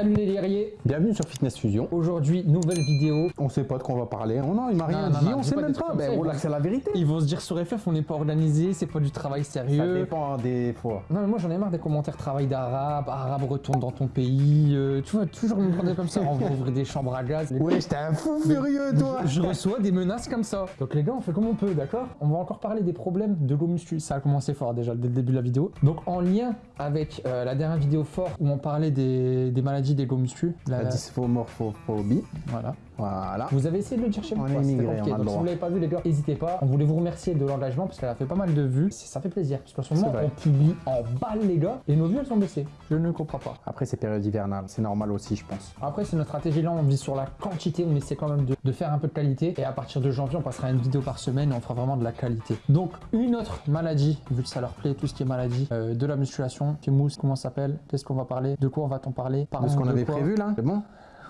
Salut les guerriers. Bienvenue sur Fitness Fusion. Aujourd'hui, nouvelle vidéo. On sait pas de quoi on va parler. Oh non, il m'a rien non, dit, non, on dis sait pas même pas. ça, Ben ils voilà, vont- c'est la vérité. Ils vont se dire sur FF, on n'est pas organisé, c'est pas du travail Ça sérieux. dépend des fois. Non mais moi j'en ai marre des commentaires travail d'arabe, arabe retourne dans ton pays, euh, tu vois, toujours me prendre comme ça, on va ouvrir des chambres à gaz. Les- Ouais, j'étais un fou furieux, toi. Je reçois des menaces comme ça. Donc les gars, on fait comme on peut, d'accord? On va encore parler des problèmes de go muscu. Ça a commencé fort déjà dès le début de la vidéo. Donc en lien avec euh, la dernière vidéo fort où on parlait des, des maladies des go muscu. la- La dysmorphophobie. Voilà. Voilà. Vous avez essayé de le dire chez vous On est c'était immigré, compliqué. on a le Donc si vous l'avez pas vu les gars, n'hésitez pas. On voulait vous remercier de l'engagement parce qu'elle a fait pas mal de vues. Ça fait plaisir parce qu'en ce moment on publie en balle les gars et nos vues elles sont baissées. Je ne comprends pas. Après, c'est période hivernale. C'est normal aussi, je pense. Après, c'est notre stratégie là, on vise sur la quantité, on essaie quand même de, de faire un peu de qualité. Et à partir de janvier, on passera à une vidéo par semaine et on fera vraiment de la qualité. Donc, une autre maladie, vu que ça leur plaît, tout ce qui est maladie, euh, de la musculation, qui mousse, comment ça s'appelle Qu'est-ce qu'on va parler De quoi on va t'en parler Par De ce qu'on avait prévu là, c'est bon?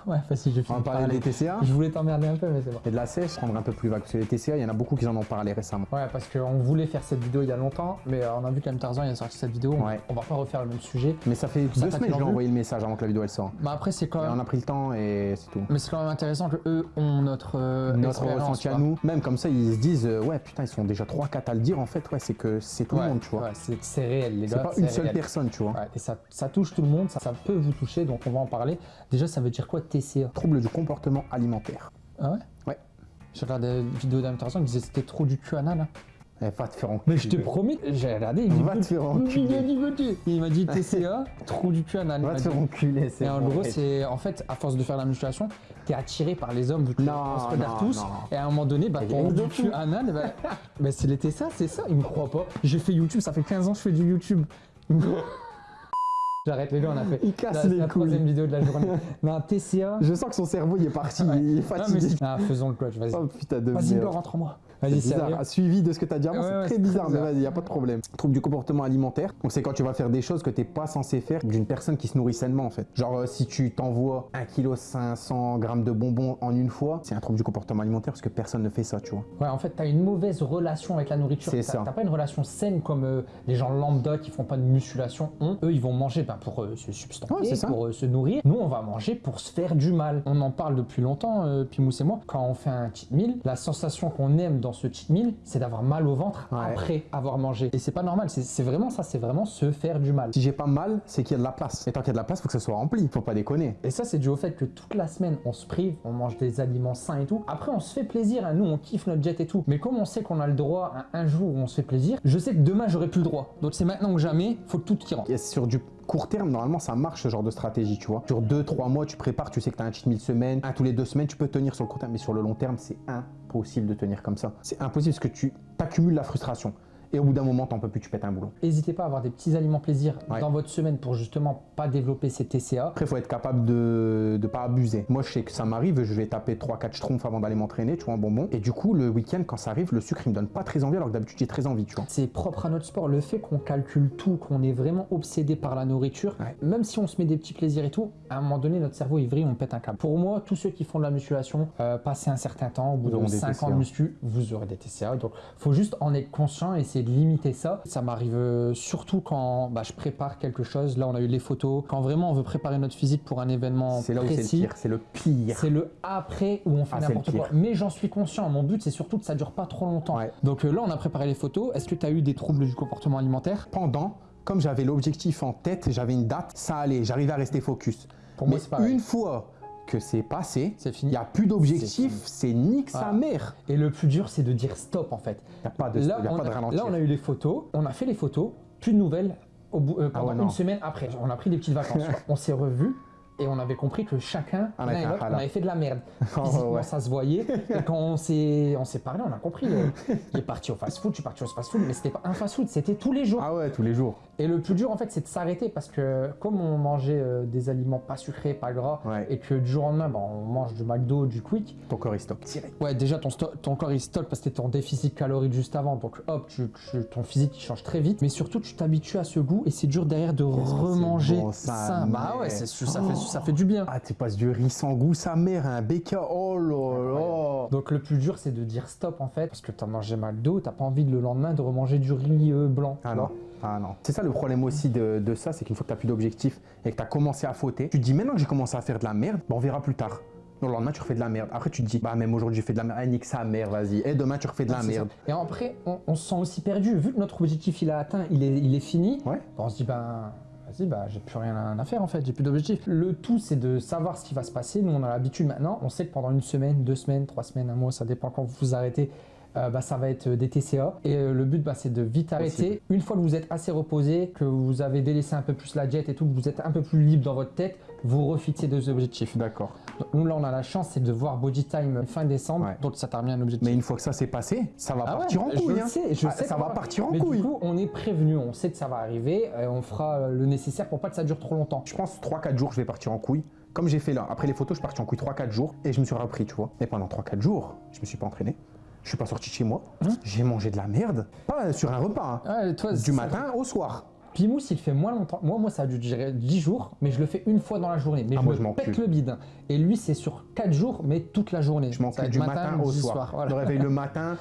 Ouais, facile, je On va parler des TCA Je voulais t'emmerder un peu, mais c'est bon. et de la sèche, prendre un peu plus vague. Parce que les TCA, il y en a beaucoup qui en ont parlé récemment. Ouais, parce qu'on voulait faire cette vidéo il y a longtemps, mais euh, on a vu qu'M Tarzan il a sorti cette vidéo. on- Ouais. On va pas refaire le même sujet. Mais ça fait Ça deux semaines que je lui ai vu envoyé le message avant que la vidéo elle sorte. Mais après, c'est quand Et même. on a pris le temps et c'est tout. Mais c'est quand même intéressant que eux ont notre, euh, Notre ressenti à nous, même comme ça, ils se disent euh, ouais putain ils sont déjà 3-4 à le dire en fait ouais c'est que c'est tout Ouais, le monde tu vois. ouais, c'est c'est réel, les c'est gars. pas une seule personne tu vois. Ouais, et ça, ça touche tout le monde, ça, ça peut vous toucher, donc on va en parler. Déjà, ça veut dire quoi TCA Trouble du comportement alimentaire. Ah ouais? Ouais. J'ai regardé une vidéo d'Am Tarzan qui disait que c'était trop du cul anal. hein. Eh, va te faire enculer. Mais je te promets, j'ai regardé, il Va te faire enculer. il m'a dit TCA, trop du cul anal. Va te faire enculer, c'est Et en gros, c'est en fait, à force de faire la musculation, t'es attiré par les hommes, vu que Non, on se regarde non, tous. non. Et à un moment donné, bah, ton du cul anal, bah, bah, c'est les TCA, c'est ça. Il me croit pas. J'ai fait YouTube, ça fait 15 ans que je fais du YouTube. J'arrête les gars, on a fait Il casse la, les la couilles. troisième vidéo de la journée. Non, TCA. Je sens que son cerveau il est parti, il est Non, mais fatigué. ah, faisons le coach, vas-y. Oh putain de Vas-y, rentre-moi. C'est Vas-y, bizarre. Suivi de ce que tu as dit avant, Ouais, c'est ouais, très bizarre, mais vas-y, y a pas de problème. Trouble du comportement alimentaire. Donc c'est quand tu vas faire des choses que t'es pas censé faire d'une personne qui se nourrit sainement en fait. Genre euh, si tu t'envoies 1 kg 500 grammes de bonbons en une fois, c'est un trouble du comportement alimentaire parce que personne ne fait ça, tu vois. Ouais, en fait, t'as une mauvaise relation avec la nourriture. C'est T'as- ça. T'as pas une relation saine comme euh, les gens lambda qui font pas de musculation ont. Eux, ils vont manger ben, pour euh, se substanter, Ouais, pour se nourrir. Nous, on va manger pour se faire du mal. On en parle depuis longtemps, euh, Pimous et moi. Quand on fait un cheat meal, la sensation qu'on aime dans ce cheat meal, c'est d'avoir mal au ventre Ouais. après avoir mangé. Et c'est pas normal. C'est c'est vraiment ça. C'est vraiment se faire du mal. Si j'ai pas mal, c'est qu'il y a de la place. Et tant qu'il y a de la place, faut que ça soit rempli. Faut pas déconner. Et ça, c'est dû au fait que toute la semaine, on se prive, on mange des aliments sains et tout. Après, on se fait plaisir, hein. nous, on kiffe notre jet et tout. Mais comme on sait qu'on a le droit à un jour où on se fait plaisir, je sais que demain, j'aurai plus le droit. Donc, c'est maintenant que jamais, faut tout qui rentre. Et sur du court terme, normalement, ça marche ce genre de stratégie, tu vois. Sur 2-3 mois, tu prépares, tu sais que tu as un cheat meal semaine, un tous les deux semaines, tu peux tenir sur le court terme, mais sur le long terme, c'est impossible de tenir comme ça. C'est impossible parce que tu accumules la frustration. Et au bout d'un moment, t'en peux plus, tu pètes un boulon. N'hésitez pas à avoir des petits aliments plaisir Ouais. dans votre semaine pour justement pas développer ces TCA. Après, il faut être capable de ne pas abuser. Moi, je sais que ça m'arrive, je vais taper 3-4 schtroumpfs avant d'aller m'entraîner, tu vois, un bonbon. Et du coup, le week-end, quand ça arrive, le sucre, il me donne pas très envie, alors que d'habitude, j'ai très envie, tu vois. C'est propre à notre sport. Le fait qu'on calcule tout, qu'on est vraiment obsédé par la nourriture, Ouais. même si on se met des petits plaisirs et tout, à un moment donné, notre cerveau il vrille, on pète un câble. Pour moi, tous ceux qui font de la musculation, euh, passez un certain temps, au bout de des 5 ans de muscu, vous aurez des TCA. Donc, faut juste en être conscient et essayer de limiter ça. Ça m'arrive euh, surtout quand bah, je prépare quelque chose. Là, on a eu les photos. Quand vraiment on veut préparer notre physique pour un événement C'est là où c'est le pire, c'est le pire. C'est le après où on fait Ah, c'est n'importe quoi. Mais j'en suis conscient. Mon but, c'est surtout que ça dure pas trop longtemps. Ouais. Donc euh, là, on a préparé les photos. Est-ce que tu as eu des troubles du comportement alimentaire? Pendant, comme j'avais l'objectif en tête, j'avais une date, ça allait, j'arrivais à rester focus. Pour moi, Mais c'est pareil. une fois que c'est passé, C'est il n'y a plus d'objectif, c'est nique sa mère. Et le plus dur, c'est de dire stop en fait. Il n'y a pas de, Là, y a on pas de ralentir. là, on a eu les photos. On a fait les photos. Plus de nouvelles au bout, euh, pendant Ah ouais, non. une semaine après. On a pris des petites vacances. on s'est revus. Et on avait compris que chacun, Ah, on avait fait de la merde. Oh, Physiquement, ouais. ça se voyait. Et quand on s'est on s'est parlé, on a compris. euh, il est parti au fast-food, je suis parti au fast-food, mais c'était pas un fast-food, c'était tous les jours. Ah ouais, tous les jours. Et le plus dur, en fait, c'est de s'arrêter parce que comme on mangeait euh, des aliments pas sucrés, pas gras, Ouais. et que du jour au lendemain, bah, on mange du McDo, du Quick, Ton corps il stocke. ouais, déjà ton, corps il stocke parce que t'es en déficit calorique juste avant, donc hop, tu, tu- ton physique il change très vite, mais surtout tu t'habitues à ce goût et c'est dur derrière de remanger bon, ça, sain. Bah ouais, c'est- ça, fait, ça fait du bien. Ah, tu passes du riz sans goût, sa mère, un BK. Oh là là. Donc le plus dur c'est de dire stop en fait, parce que t'as mangé McDo, t'as pas envie de le lendemain de remanger du riz euh, blanc. Ah non. Ah non. C'est ça le problème aussi de, de ça, c'est qu'une fois que tu n'as plus d'objectif et que tu as commencé à fauter, tu te dis maintenant que j'ai commencé à faire de la merde, bah, on verra plus tard. Non, le lendemain, tu refais de la merde. Après, tu te dis, bah, même aujourd'hui, j'ai fait de la merde. Ah, nique sa mère, vas-y. Et demain, tu refais de la ça. merde. Et après, on, on se sent aussi perdu. Vu que notre objectif, il est atteint, il est, il est fini, Ouais. bah, on se dit, ben, vas-y, bah, j'ai plus rien à faire en fait, j'ai plus d'objectif. Le tout, c'est de savoir ce qui va se passer. Nous, on a l'habitude maintenant. On sait que pendant une semaine, deux semaines, trois semaines, un mois, ça dépend quand vous vous arrêtez. euh, bah, ça va être des TCA et euh, le but bah, c'est de vite arrêter. Une fois que vous êtes assez reposé, que vous avez délaissé un peu plus la jet et tout, que vous êtes un peu plus libre dans votre tête, vous refixez deux objectifs. D'accord. Nous là on a la chance c'est de voir Body Time fin décembre, Ouais. donc ça remis un objectif. Mais une fois que ça s'est passé, ça va Ah ouais, partir en couille. le hein. sais, je Ah, sais ça va partir en Mais couille. du coup, on est prévenu, on sait que ça va arriver, et on fera le nécessaire pour pas que ça dure trop longtemps. Je pense 3-4 jours, je vais partir en couille. Comme j'ai fait là. Après les photos, je suis parti en couille 3-4 jours et je me suis repris, tu vois. Mais pendant 3-4 jours, je me suis pas entraîné. Je suis pas sorti de chez moi. Hein? J'ai mangé de la merde. Pas sur un repas. hein. Toi, Du matin au soir. Pimous, il fait moins longtemps. Moi, moi, ça a dû durer 10 jours, mais je le fais une fois dans la journée. Mais Ah, je moi, me je pète le bide. Et lui, c'est sur 4 jours, mais toute la journée. Je m'en du matin, au soir. voilà. Je me réveille le matin,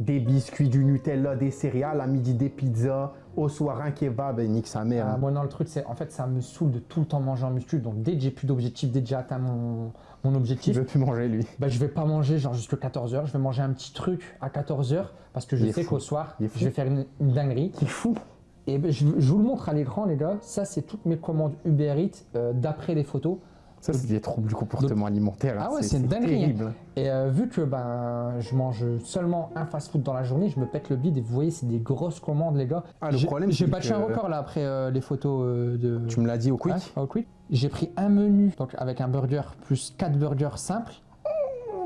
des biscuits, du Nutella, des céréales, à midi des pizzas, au soir un kebab et nique sa mère. Ah, moi, non, le truc, c'est en fait, ça me saoule de tout le temps manger en muscu. Donc, dès que j'ai plus d'objectif, dès que j'ai atteint mon, objectif, veut plus manger lui. bah, je vais pas manger genre jusqu'à 14h. Je vais manger un petit truc à 14h parce que je sais qu'au soir, je vais faire une, une dinguerie. C'est fou. Et ben, je, je vous le montre à l'écran, les gars. Ça, c'est toutes mes commandes Uber Eats euh, d'après les photos. Ça, c'est des troubles du comportement alimentaire. Ah hein. ouais, c'est dinguerie, terrible. Et euh, vu que ben, je mange seulement un fast-food dans la journée, je me pète le bide. Et vous voyez, c'est des grosses commandes, les gars. Ah, le problème, J'ai battu que- un record là après euh, les photos de. Tu me l'as dit au quick au quick. J'ai pris un menu donc avec un burger plus quatre burgers simples.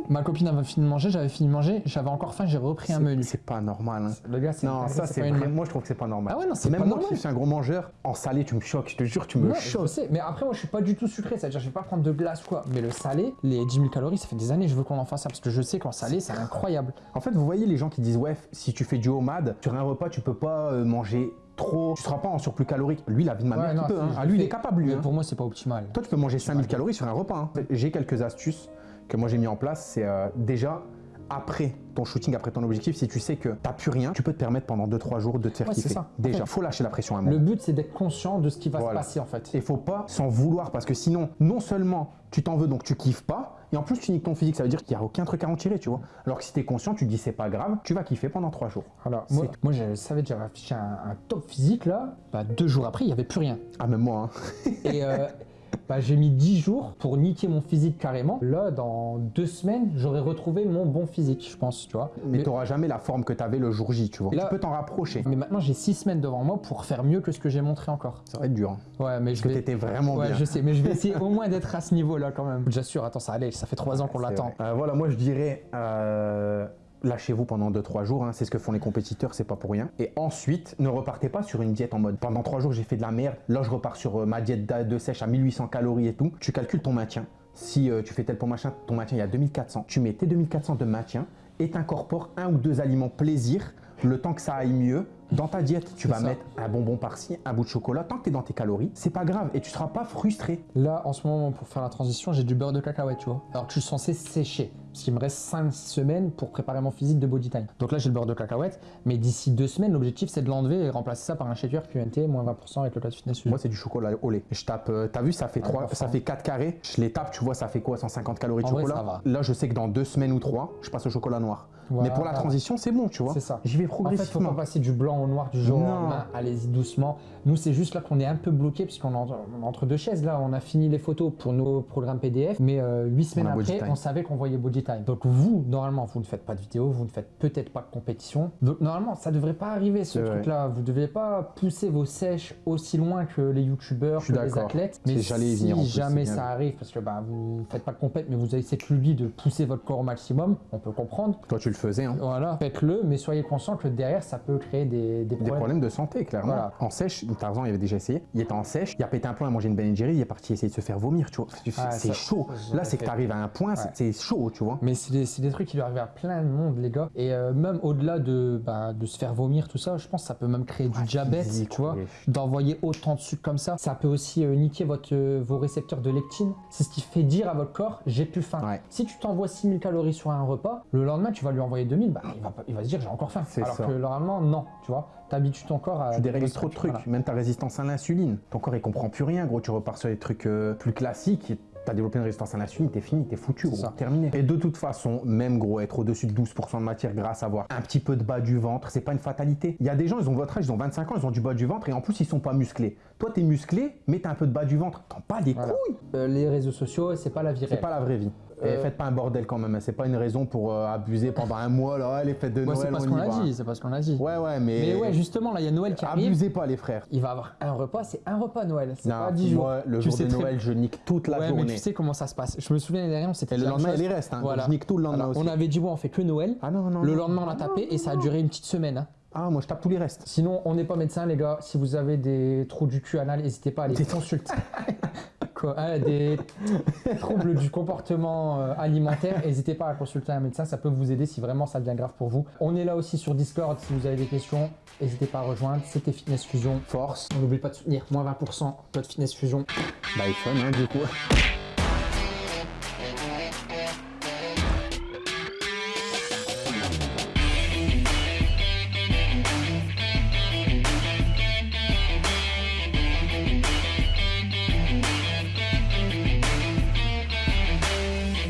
Ma copine avait fini de manger, j'avais fini de manger, j'avais encore faim, j'ai repris un menu. C'est pas normal. hein. Le gars, c'est Non, ça c'est pas une- vrai. Moi je trouve que c'est pas normal. Ah ouais, non, c'est Même pas moi normal. qui suis un gros mangeur, en salé tu me choques, je te jure, tu me Ouais, je choques. sais, mais après moi je suis pas du tout sucré, c'est-à-dire je vais pas prendre de glace ou quoi. Mais le salé, les 10 000 calories, ça fait des années que je veux qu'on en fasse ça parce que je sais qu'en salé c'est incroyable. En fait, vous voyez les gens qui disent ouais, si tu fais du homade, sur un repas tu peux pas euh, manger trop, tu seras pas en surplus calorique. Lui, la vie de ma Ouais, mère, non, il peut. c'est- hein. Ah, lui, il est capable, lui. Mais hein. pour moi c'est pas optimal. Toi, tu peux manger 5000 calories sur un repas. hein. J'ai quelques astuces que moi j'ai mis en place. C'est euh, déjà après ton shooting, après ton objectif, si tu sais que t'as plus rien, tu peux te permettre pendant 2-3 jours de te faire Ouais, c'est kiffer. ça. Déjà, faut lâcher la pression à un moment. Le but c'est d'être conscient de ce qui va Voilà. se passer en fait. Et faut pas s'en vouloir parce que sinon, non seulement tu t'en veux donc tu kiffes pas, et en plus tu niques ton physique, ça veut dire qu'il n'y a aucun truc à en tirer, tu vois. Alors que si tu es conscient, tu te dis c'est pas grave, tu vas kiffer pendant 3 jours. Voilà. Moi, moi je savais j'avais affiché un, un top physique là, bah, deux jours après il y avait plus rien. Ah, même moi, hein. Et euh, bah, j'ai mis 10 jours pour niquer mon physique carrément. Là dans deux semaines j'aurais retrouvé mon bon physique je pense, tu vois. mais tu n'auras jamais la forme que tu avais le jour J, tu vois. Là- tu peux t'en rapprocher. mais maintenant j'ai six semaines devant moi pour faire mieux que ce que j'ai montré encore. Ça va être dur. hein. Ouais, mais je Parce que vais. t'étais vraiment Ouais, bien. je sais, mais je vais essayer au moins d'être à ce niveau-là quand même. J'assure, attends, ça allait, ça fait trois ans qu'on l'attend. Euh, voilà, moi je dirais euh, lâchez-vous pendant 2-3 jours, hein, c'est ce que font les compétiteurs, c'est pas pour rien. Et ensuite, ne repartez pas sur une diète en mode pendant 3 jours j'ai fait de la merde, là je repars sur euh, ma diète de sèche à 1800 calories et tout. Tu calcules ton maintien. Si euh, tu fais tel pour machin, ton maintien il y a 2400. Tu mets tes 2400 de maintien et t'incorpores un ou deux aliments plaisir le temps que ça aille mieux. Dans ta diète, tu vas ça. mettre un bonbon par-ci, un bout de chocolat. Tant que tu es dans tes calories, c'est pas grave et tu seras pas frustré. Là, en ce moment, pour faire la transition, j'ai du beurre de cacahuète, tu vois. Alors que je suis censé sécher. Parce qu'il me reste 5 semaines pour préparer mon physique de body time. Donc là, j'ai le beurre de cacahuète. Mais d'ici deux semaines, l'objectif, c'est de l'enlever et remplacer ça par un shaker QNT, moins 20% avec le code fitness. Moi, c'est du chocolat au lait. Je tape, euh, t'as vu, ça fait, Ah, trois, enfin. ça fait 4 carrés. Je les tape, tu vois, ça fait quoi 150 calories de En chocolat? Là, je sais que dans deux semaines ou trois, je passe au chocolat noir. Voilà. Mais pour la transition, c'est bon, tu vois. C'est ça. J'y vais En fait, faut progressivement. pas passer du blanc au noir du jour au lendemain. Allez-y doucement. Nous, c'est juste là qu'on est un peu bloqué parce qu'on est entre deux chaises. Là, on a fini les photos pour nos programmes PDF, mais euh, huit semaines après, on savait qu'on voyait Body Time. Donc vous, normalement, vous ne faites pas de vidéo, vous ne faites peut-être pas de compétition. Donc normalement, ça devrait pas arriver ce truc-là. Vous ne devez pas pousser vos sèches aussi loin que les youtubeurs, que les athlètes. Mais si venir en plus, jamais ça arrive, parce que bah, vous faites pas de compète, mais vous avez cette lubie de pousser votre corps au maximum, on peut comprendre. Toi, tu le faisais, hein. Voilà, faites-le, mais soyez conscient que derrière, ça peut créer des, des Des problèmes. de santé, clairement. Voilà. En sèche, Tarzan, il avait déjà essayé. Il était en sèche, il a pété un plomb, il a mangé une Ben Jerry, il est parti essayer de se faire vomir, tu vois. C'est Ah, chaud. Là, c'est que tu arrives à un point, Ouais. c'est chaud, tu vois. Mais c'est des, trucs qui lui arrivent à plein de monde, les gars. Et euh, même au-delà de, bah, de se faire vomir, tout ça, je pense que ça peut même créer du Ouais, diabète, tu vois. D'envoyer autant de sucre comme ça. Ça peut aussi euh, niquer votre, euh, vos récepteurs de lectine. C'est ce qui fait dire à votre corps, j'ai plus faim. Ouais. Si tu t'envoies 6000 calories sur un repas, le lendemain, tu vas lui envoyé 2000, bah, il, va, pas- il va se dire j'ai encore faim. Alors ça. que normalement, non, tu vois. T'habitues ton corps à. Tu dérègles trop de trucs, Voilà. même ta résistance à l'insuline. Ton corps il comprend plus rien, gros. Tu repars sur des trucs plus classiques. T'as développé une résistance à l'insuline, t'es fini, t'es foutu, gros. C'est. Terminé. Et de toute façon, même gros, être au-dessus de 12% de matière grasse, avoir un petit peu de bas du ventre, c'est pas une fatalité. Il y a des gens, ils ont votre âge, ils ont 25 ans, ils ont du bas du ventre et en plus ils sont pas musclés. Toi, t'es musclé, mais t'as un peu de bas du ventre. T'en pas les Voilà. couilles. Euh, les réseaux sociaux, c'est pas la vie C'est réelle. pas la vraie vie. Et Euh, faites pas un bordel quand même. hein. C'est pas une raison pour euh, abuser pendant un mois, là, les fêtes de Ouais, Noël. c'est pas ce on qu'on a dit, c'est pas ce qu'on a dit. Ouais, ouais, mais. Mais ouais, justement, là, il y a Noël qui arrive. Abusez pas, les frères. Il va avoir un repas, c'est un repas Noël, c'est pas 10 jours. le jour de Noël, je nique toute la ouais, journée. mais tu sais comment ça se passe. Je me souviens dernière, on s'était Et le la même lendemain, il reste. Hein. Je nique tout le lendemain aussi. on avait dit, bon, on fait que Noël. Ah non, non. le lendemain, on a tapé et ça a duré une petite semaine. hein. Ah, moi, je tape tous les restes. Sinon, on n'est pas médecin, les gars. Si vous avez des trous du cul anal, n'hésitez pas à les Des- consulter. Quoi, hein, des troubles du comportement euh, alimentaire, n'hésitez pas à consulter un médecin. Ça peut vous aider si vraiment ça devient grave pour vous. On est là aussi sur Discord. Si vous avez des questions, n'hésitez pas à rejoindre. C'était Fitness Fusion. Force. On n'oublie pas de soutenir moins 20% code Fitness Fusion. Bah, iPhone, hein, du coup.